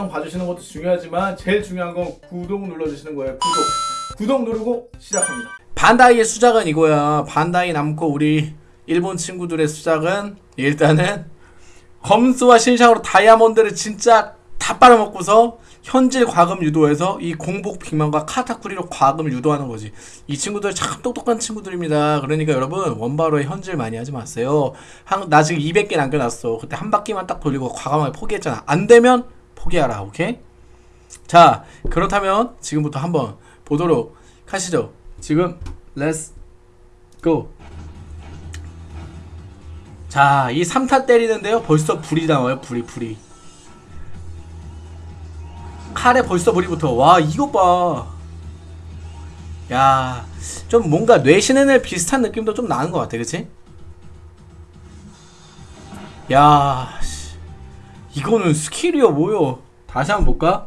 영상 봐주시는 것도 중요하지만 제일 중요한 건 구독 눌러주시는 거예요 구독 구독 누르고 시작합니다 반다이의 수작은 이거야. 반다이 남고 우리 일본 친구들의 수작은 일단은 검수와 신상으로 다이아몬드를 진짜 다 빨아먹고서 현질 과금 유도해서 이 공복 빅만과 카타쿠리로 과금을 유도하는 거지. 이 친구들 참 똑똑한 친구들입니다. 그러니까 여러분 원바로에 현질 많이 하지 마세요. 한, 나 지금 200개 남겨놨어. 그때 한 바퀴만 딱 돌리고 과감하게 포기했잖아. 안 되면 포기하라. 오케이? 자 그렇다면 지금부터 한번 보도록 하시죠. 지금 let's go. 자, 이 3타 때리는데요. 벌써 불이 나와요. 불이 불이. 칼에 벌써 불이부터. 와, 이거 봐. 야, 좀 뭔가 뇌신의 비슷한 느낌도 좀 나는 것 같아. 그치? 야, 씨. 이거는 스킬이요, 뭐요? 다시 한번 볼까?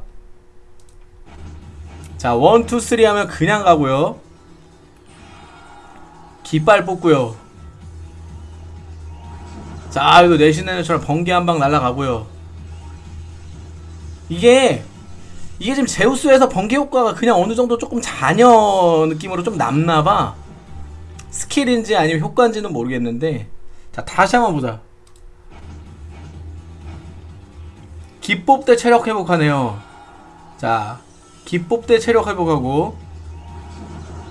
자, one, two, three 하면 그냥 가고요. 깃발 뽑고요. 자, 이거 뇌신에처럼 번개 한 방 날라가고요. 이게 이게 지금 제우스에서 번개 효과가 그냥 어느 정도 조금 잔여 느낌으로 좀 남나봐. 스킬인지 아니면 효과인지는 모르겠는데. 자, 다시 한번 보자. 기법 대 체력 회복하네요. 자, 기법 대 체력 회복하고.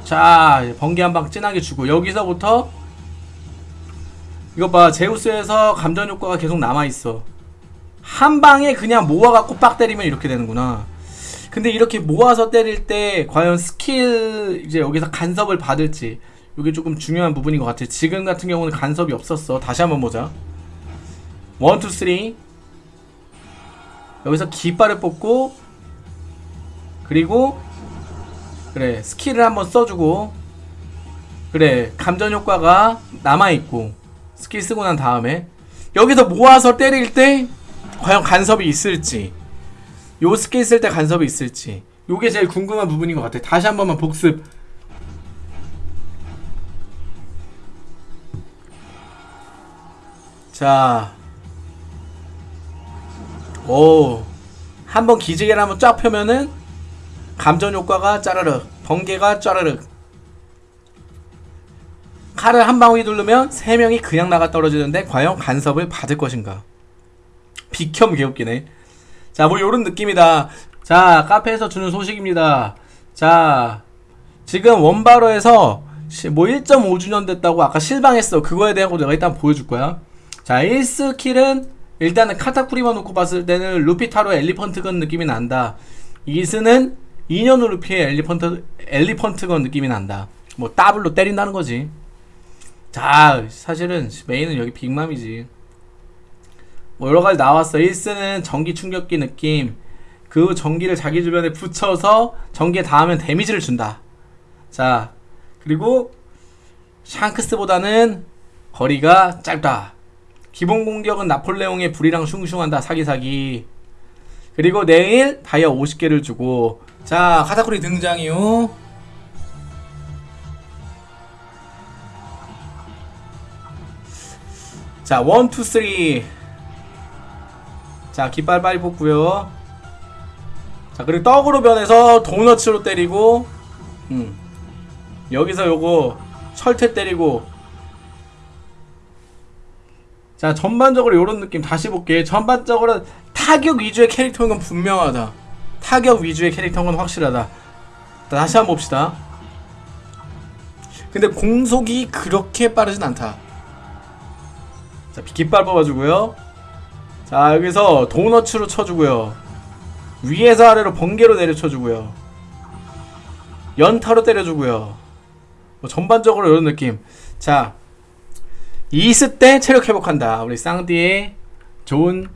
자, 번개 한 방 진하게 주고 여기서부터 이거 봐 제우스에서 감전 효과가 계속 남아있어. 한 방에 그냥 모아갖고 빡 때리면 이렇게 되는구나. 근데 이렇게 모아서 때릴 때 과연 스킬 이제 여기서 간섭을 받을지 이게 조금 중요한 부분인 것 같아. 지금 같은 경우는 간섭이 없었어. 다시 한번 보자. one, two, three 여기서 깃발을 뽑고 그리고 그래 스킬을 한번 써주고 그래 감전 효과가 남아있고 스킬 쓰고 난 다음에 여기서 모아서 때릴 때 과연 간섭이 있을지 요 스킬 쓸 때 간섭이 있을지 요게 제일 궁금한 부분인 것 같아 다시 한 번만 복습. 자 오, 한번 기지개를 한번 쫙 펴면은 감전 효과가 짜르륵, 번개가 짜르륵. 칼을 한 방울 누르면 세 명이 그냥 나가 떨어지는데 과연 간섭을 받을 것인가? 비켬 개웃기네. 자, 뭐 요런 느낌이다. 자, 카페에서 주는 소식입니다. 자, 지금 원바로에서 시- 뭐 1.5주년 됐다고 아까 실방했어. 그거에 대한 거 내가 일단 보여줄 거야. 자, 1스킬은 일단은 카타쿠리만 놓고 봤을 때는 루피타로 엘리펀트건 느낌이 난다. 2스는 2년 후 루피의 엘리펀트, 엘리펀트건 느낌이 난다. 뭐 더블로 때린다는 거지. 자, 사실은 메인은 여기 빅맘이지. 뭐 여러 가지 나왔어. 1스는 전기 충격기 느낌. 그 전기를 자기 주변에 붙여서 전기에 닿으면 데미지를 준다. 자, 그리고 샹크스보다는 거리가 짧다. 기본 공격은 나폴레옹의 불이랑 슝슝한다. 사기사기. 그리고 내일 다이아 50개를 주고 자 카타쿠리 등장이요. 자, one, two, three. 자, 깃발 빨리 뽑고요. 자, 그리고 떡으로 변해서 도너츠로 때리고, 음. 여기서 요거 철퇴 때리고. 자, 전반적으로 요런 느낌 다시 볼게. 전반적으로 타격 위주의 캐릭터인 건 분명하다. 타격 위주의 캐릭터인 건 확실하다. 자, 다시 한번 봅시다. 근데 공속이 그렇게 빠르진 않다. 자, 깃발 뽑아주고요. 자, 여기서 도너츠로 쳐주고요. 위에서 아래로 번개로 내려쳐주고요. 연타로 때려주고요. 뭐 전반적으로 이런 느낌. 자, 이스 때 체력 회복한다. 우리 쌍디의 좋은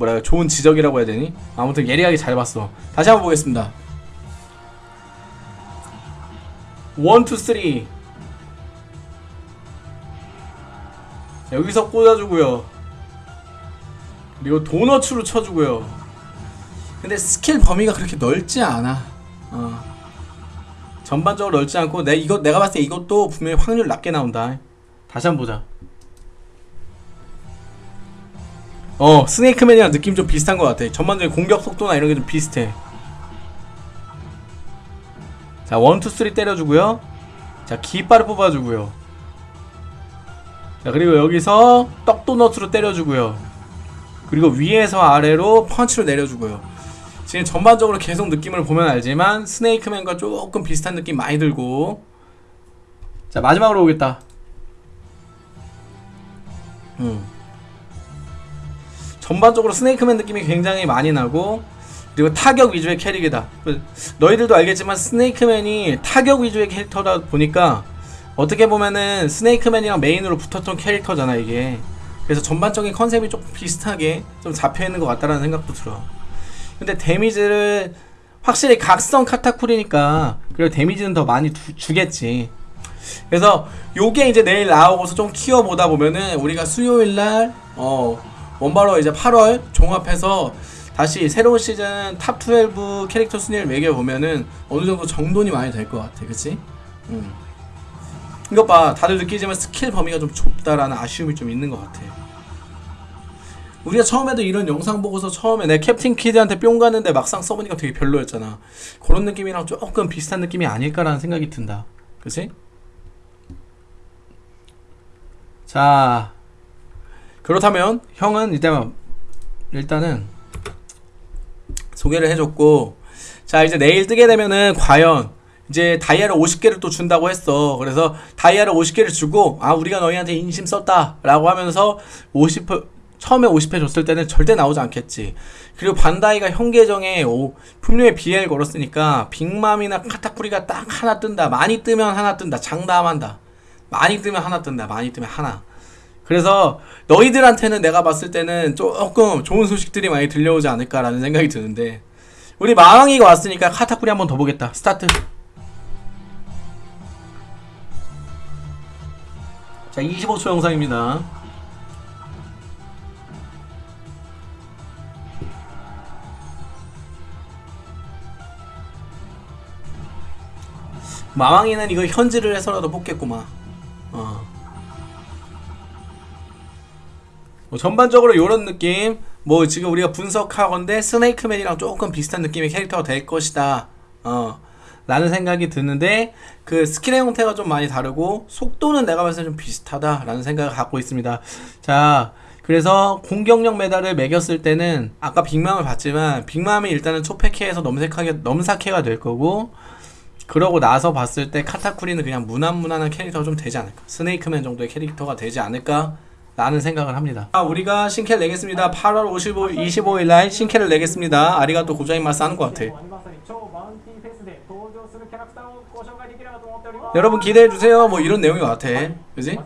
해 좋은 지적이라고 해야 되니? 아무튼 예리하게 잘 봤어. 다시 한번 보겠습니다. one, two, three. 자, 여기서 꽂아주고요. 그리고 도너츠로 쳐주고요. 근데 스킬 범위가 그렇게 넓지 않아. 어. 전반적으로 넓지 않고 내 이거 내가 봤을 때 이것도 분명히 확률 낮게 나온다. 다시 한 번 보자. 어 스네이크맨이랑 느낌 좀 비슷한 것 같아. 전반적인 공격 속도나 이런 게 좀 비슷해. 자 one two three 때려주고요. 자 깃발을 뽑아주고요. 자 그리고 여기서 떡도넛으로 때려주고요. 그리고 위에서 아래로 펀치를 내려주고요. 지금 전반적으로 계속 느낌을 보면 알지만 스네이크맨과 조금 비슷한 느낌 많이 들고. 자 마지막으로 오겠다 음. 전반적으로 스네이크맨 느낌이 굉장히 많이 나고 그리고 타격 위주의 캐릭이다. 너희들도 알겠지만 스네이크맨이 타격 위주의 캐릭터다 보니까 어떻게 보면은 스네이크맨이랑 메인으로 붙었던 캐릭터잖아 이게. 그래서 전반적인 컨셉이 조금 비슷하게 좀 잡혀 있는 것 같다라는 생각도 들어. 근데 데미지를 확실히 각성 카타쿠리니까 그리고 데미지는 더 많이 두- 주겠지. 그래서 요게 이제 내일 나오고서 좀 키워보다 보면은 우리가 수요일 날 어, 원바로 이제 8월 종합해서 다시 새로운 시즌 top 12 캐릭터 순위를 매겨보면은 어느 정도 정돈이 많이 될 것 같아. 그치? 음. 이것 봐. 다들 느끼지만 스킬 범위가 좀 좁다라는 아쉬움이 좀 있는 것 같아. 우리가 처음에도 이런 영상 보고서 처음에 내 캡틴 키드한테 뿅 갔는데 막상 써보니까 되게 별로였잖아. 그런 느낌이랑 조금 비슷한 느낌이 아닐까라는 생각이 든다. 그치? 자, 그렇다면 형은 일단 일단은 소개를 해줬고 자 이제 내일 뜨게 되면은 과연 이제 다이아를 50개를 또 준다고 했어. 그래서 다이아를 50개를 주고 아 우리가 너희한테 인심 썼다 라고 하면서 50 처음에 50회 줬을 때는 절대 나오지 않겠지. 그리고 반다이가 형 계정에 오, 분명히 BL 걸었으니까 빅맘이나 카타쿠리가 딱 하나 뜬다. 많이 뜨면 하나 뜬다. 장담한다 많이 뜨면 하나 뜬다 많이 뜨면 하나. 그래서 너희들한테는 내가 봤을 때는 조금 좋은 소식들이 많이 들려오지 않을까라는 생각이 드는데 우리 마왕이가 왔으니까 카타쿠리 한번 더 보겠다. 스타트. 자 25초 영상입니다. 마왕이는 이거 현질을 해서라도 뽑겠구만 뭐 전반적으로 이런 느낌 뭐 지금 우리가 분석하건데 스네이크맨이랑 조금 비슷한 느낌의 캐릭터가 될 것이다. 어 라는 생각이 드는데 그 스킬의 형태가 좀 많이 다르고 속도는 내가 봤을 때 좀 비슷하다 라는 생각을 갖고 있습니다. 자 그래서 공격력 메달을 매겼을 때는 아까 빅맘을 봤지만 빅맘이 일단은 초패캐에서 넘색하게 넘사캐가 될 거고 그러고 나서 봤을 때 카타쿠리는 그냥 무난무난한 캐릭터가 좀 되지 않을까. 스네이크맨 정도의 캐릭터가 되지 않을까 라는 생각을 합니다. 아, 우리가 신캐를 내겠습니다. 8월 55, 25일 날 신캐를 내겠습니다. 아리가또 고자이마스 하는 것 같아. 여러분 기대해주세요. 뭐 이런 내용인 것 같아. 그지?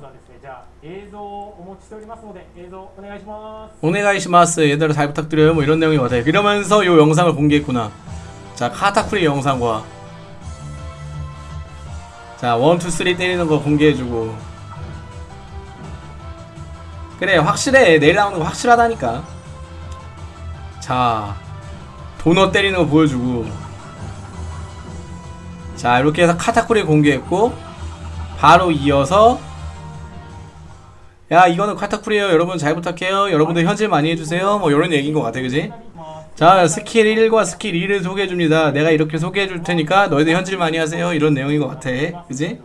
오네가이시마스 얘들아 잘 부탁드려요. 뭐 이런 내용인 것 같아. 이러면서 요 영상을 공개했구나. 자 카타쿠리 영상과 자 원투쓰리 때리는 거 공개해주고. 그래 확실해. 내일 나오는 거 확실하다니까. 자 도넛 때리는 거 보여주고. 자 이렇게 해서 카타쿠리 공개했고 바로 이어서 야 이거는 카타쿠리에요. 여러분 잘 부탁해요. 여러분들 현질 많이 해주세요. 뭐 이런 얘기인 것 같아 그지? 자 스킬 1과 스킬 2를 소개해줍니다. 내가 이렇게 소개해줄 테니까 너희들 현질 많이 하세요. 이런 내용인 것 같아. 그지?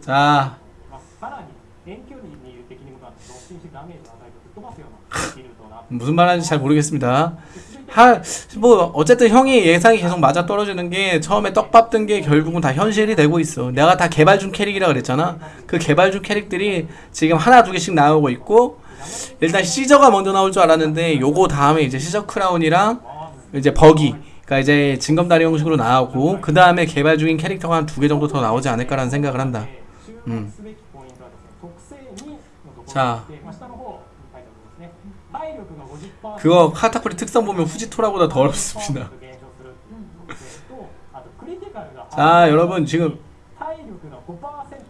자 무슨 말하는지 잘 모르겠습니다. 하, 뭐 어쨌든 형이 예상이 계속 맞아 떨어지는 게 처음에 떡밥 뜬게 결국은 다 현실이 되고 있어. 내가 다 개발 중 캐릭이라 그랬잖아. 그 개발 중 캐릭들이 지금 하나 두 개씩 나오고 있고 일단 시저가 먼저 나올 줄 알았는데 요거 다음에 이제 시저 크라운이랑 이제 버기 그러니까 이제 징검다리 형식으로 나오고 그 다음에 개발 중인 캐릭터가 한 두 개 정도 더 나오지 않을까라는 생각을 한다. 注 자. 그거 카타쿠리 특성 보면 후지토라보다 더 어렵습니다. 자 여러분 지금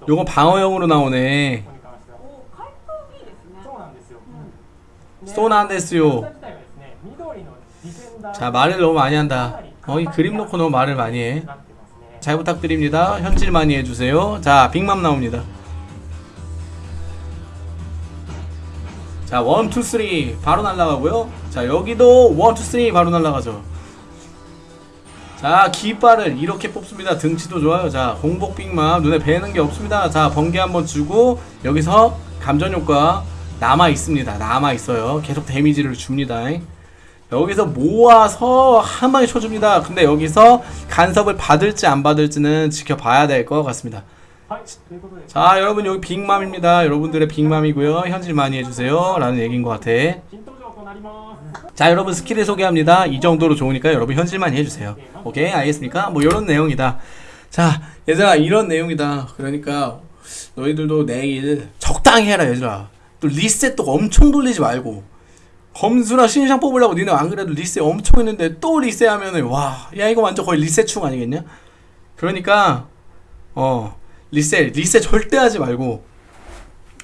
요거 방어형으로 나오네. そうなんですよ. 음. 자 말을 너무 많이 한다. 어이 그림 놓고 너무 말을 많이 해잘 부탁드립니다. 현질 많이 해주세요. 자 빅맘 나옵니다. 자, one, two, three 바로 날라가고요. 자, 여기도 one, two, three 바로 날라가죠. 자, 깃발을 이렇게 뽑습니다. 등치도 좋아요. 자, 공복 빅맘 눈에 뵈는 게 없습니다. 자, 번개 한번 주고 여기서 감전 효과 남아 있습니다. 남아 있어요. 계속 데미지를 줍니다. 여기서 모아서 한 방에 쳐줍니다. 근데 여기서 간섭을 받을지 안 받을지는 지켜봐야 될 것 같습니다. 자 여러분 여기 빅맘입니다. 여러분들의 빅맘이고요. 현질 많이 해주세요. 라는 얘기인 것 같아. 자 여러분 스킬을 소개합니다. 이 정도로 좋으니까 여러분 현질 많이 해주세요. 오케이? 알겠습니까? 뭐 이런 내용이다. 자 얘들아 이런 내용이다. 그러니까 너희들도 내일 적당히 해라 얘들아. 또 리셋도 엄청 돌리지 말고. 검수나 신상 뽑으려고 니네 안 그래도 리셋 엄청 했는데 또 리셋하면은 와 야 이거 완전 거의 리셋충 아니겠냐? 그러니까 어. 리셋 리셋 절대 하지 말고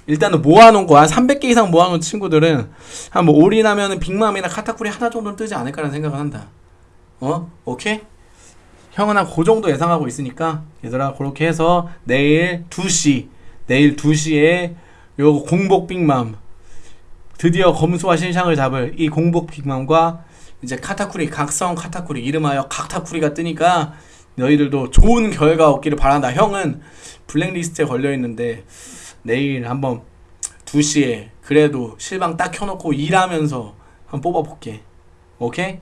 일단은 모아놓은 거 한 300개 이상 모아놓은 친구들은 한뭐 올인하면은 빅맘이나 카타쿠리 하나 정도는 뜨지 않을까라는 생각을 한다. 어? 오케이? 형은 한 그 정도 예상하고 있으니까 얘들아 그렇게 해서 내일 2시 내일 2시에 요 공복 빅맘 드디어 검수와 신상을 잡을 이 공복 빅맘과 이제 카타쿠리 각성 카타쿠리 이름하여 각타쿠리가 뜨니까 너희들도 좋은 결과 얻기를 바란다. 형은 블랙리스트에 걸려 있는데 내일 한번 2시에 그래도 실방 딱 켜놓고 일하면서 한번 뽑아볼게. 오케이?